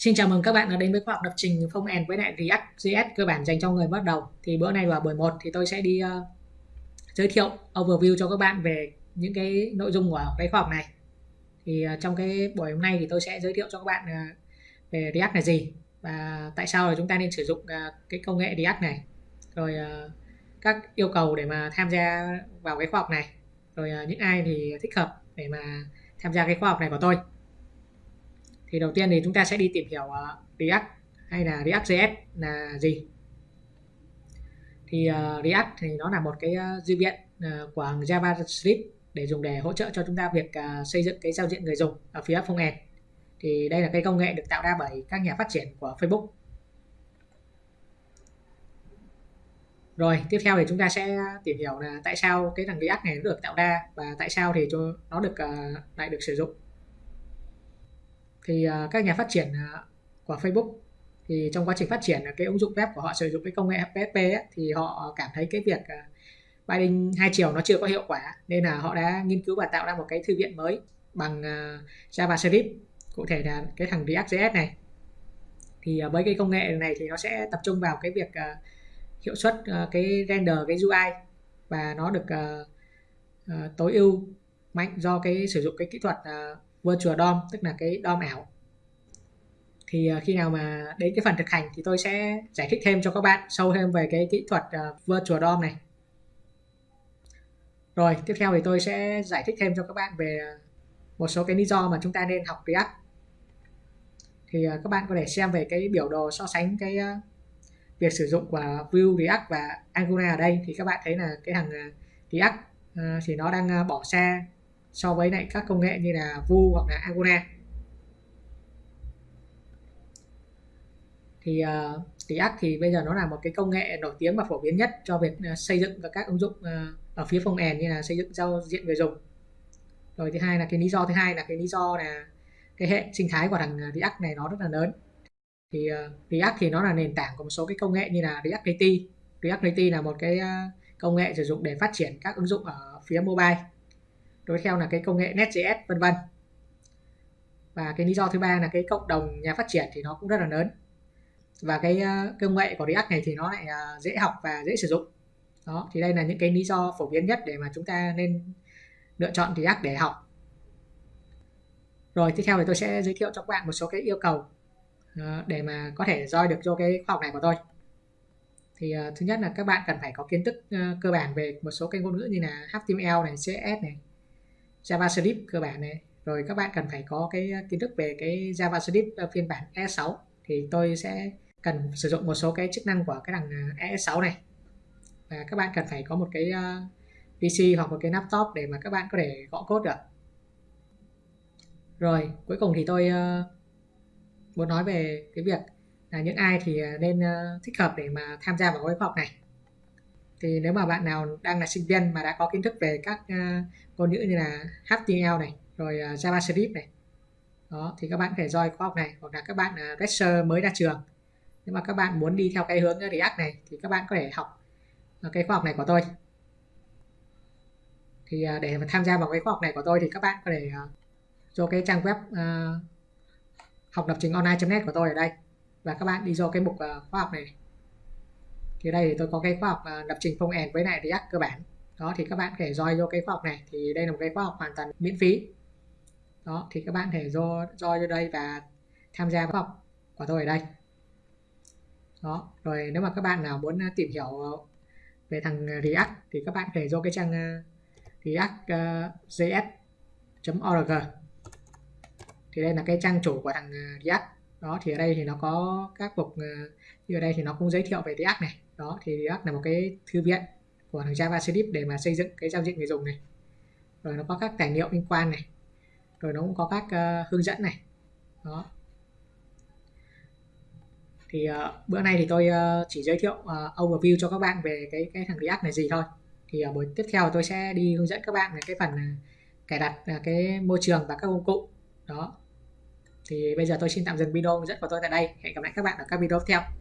Xin chào mừng các bạn đã đến với khóa học lập trình Phong end với lại React.js cơ bản dành cho người bắt đầu. Thì bữa nay vào buổi 1 thì tôi sẽ đi uh, giới thiệu overview cho các bạn về những cái nội dung của cái khóa học này. Thì uh, trong cái buổi hôm nay thì tôi sẽ giới thiệu cho các bạn uh, về React là gì và tại sao là chúng ta nên sử dụng uh, cái công nghệ React này. Rồi uh, các yêu cầu để mà tham gia vào cái khóa học này. Rồi uh, những ai thì thích hợp để mà tham gia cái khóa học này của tôi thì đầu tiên thì chúng ta sẽ đi tìm hiểu ờ, React hay là React.js là gì. Thì uh, React thì nó là một cái uh, dữ viện uh, của JavaScript để dùng để hỗ trợ cho chúng ta việc uh, xây dựng cái giao diện người dùng ở phía front end. Thì đây là cái công nghệ được tạo ra bởi các nhà phát triển của Facebook. Rồi tiếp theo thì chúng ta sẽ tìm hiểu là tại sao cái thằng React này nó được tạo ra và tại sao thì nó được uh, lại được sử dụng thì à, các nhà phát triển à, của Facebook thì trong quá trình phát triển à, cái ứng dụng web của họ sử dụng cái công nghệ PHP ấy, thì họ cảm thấy cái việc binding hai chiều nó chưa có hiệu quả nên là họ đã nghiên cứu và tạo ra một cái thư viện mới bằng JavaScript cụ thể là cái thằng React.js này. Thì với cái công nghệ này thì nó sẽ tập trung vào cái việc hiệu suất cái render cái UI và nó được tối ưu mạnh do cái sử dụng cái kỹ thuật virtual DOM tức là cái DOM ảo. Thì ờ, khi nào mà đến cái phần thực hành thì tôi sẽ giải thích thêm cho các bạn sâu thêm về cái kỹ thuật uh, virtual DOM này. Rồi tiếp theo thì tôi sẽ giải thích thêm cho các bạn về một số cái lý do mà chúng ta nên học React. Thì uh, các bạn có thể xem về cái biểu đồ so sánh cái uh, việc sử dụng của Vue React và Angular ở đây thì các bạn thấy là cái thằng React thì nó đang bỏ xa so với lại các công nghệ như là vu hoặc là Agora thì ờ, uh, React thì bây giờ nó là một cái công nghệ nổi tiếng và phổ biến nhất cho việc uh, xây dựng các ứng dụng uh, ở phía front end như là xây dựng giao diện người dùng. Rồi thứ hai là cái lý do thứ hai là cái lý do là cái hệ sinh thái của thằng React này nó rất là lớn. Thì uh, React thì nó là nền tảng của một số cái công nghệ như là React Native. React Native là một cái uh, công nghệ sử dụng để phát triển các ứng dụng ở phía mobile đối theo là cái công nghệ Net.js vân vân. Và cái lý do thứ ba là cái cộng đồng nhà phát triển thì nó cũng rất là lớn. Và cái uh, công nghệ của React này thì nó lại uh, dễ học và dễ sử dụng. Đó thì đây là những cái lý do phổ biến nhất để mà chúng ta nên lựa chọn React để học. Rồi tiếp theo thì tôi sẽ giới thiệu cho các bạn một số cái yêu cầu uh, để mà có thể join được cho cái khoa học này của tôi. Thì uh, thứ nhất là các bạn cần phải có kiến thức uh, cơ bản về một số cái ngôn ngữ như là HTML này, CSS này, JavaScript cơ bản này. Rồi các bạn cần phải có cái ờ, kiến thức về cái JavaScript phiên bản E6 thì tôi sẽ cần sử dụng một số cái chức năng của cái thằng ờ, E6 này. Và các bạn cần phải có một cái ờ, PC hoặc một cái laptop để mà các bạn có thể gõ code được. Rồi, cuối cùng thì tôi muốn nói về cái việc là những ai thì nên thích hợp để mà tham gia vào cái khóa học này thì nếu mà bạn nào đang là sinh viên mà đã có kiến thức về các uh, ngôn ngữ như là HTML này rồi uh, JavaScript này đó thì các bạn có thể join khóa học này hoặc là các bạn ờ, uh, fresher mới ra trường. Nếu mà các bạn muốn đi theo cái hướng React này thì các bạn có thể học cái khóa học này của tôi. Thì uh, để mà tham gia vào cái khóa học này của tôi thì các bạn có thể uh, vô cái trang web uh, học lập trình online.net của tôi ở đây. Và các bạn đi vô cái mục uh, khóa học này thì đây thì tôi có cái khóa học à, lập trình phong end với lại React cơ bản. Đó, thì các bạn có thể join vô cái khóa học này. Thì đây là một cái khóa học hoàn toàn miễn phí. Đó, thì các bạn thể join join vô đây và tham gia khóa học của tôi ở đây. Đó, rồi nếu mà các bạn nào muốn à, tìm hiểu về thằng React thì các bạn có thể vô cái trang à, react.js.org thì đây là cái trang chủ của thằng React đó thì ở đây thì nó có các mục ờ, như ở đây thì nó cũng giới thiệu về React này. Đó thì React là một cái thư viện của thằng JavaScript để mà xây dựng cái giao diện người dùng này. Rồi nó có các tài liệu liên quan này. Rồi nó cũng có các uh, hướng dẫn này. Đó. Thì uh, bữa nay thì tôi uh, chỉ giới thiệu uh, overview cho các bạn về cái cái thằng React này gì thôi. Thì ở buổi tiếp theo tôi sẽ đi hướng dẫn các bạn về cái phần uh, cài đặt uh, cái môi trường và các công cụ. Đó thì bây giờ tôi xin tạm dừng video rất dẫn của tôi tại đây. Hẹn gặp lại các bạn ở các video tiếp theo.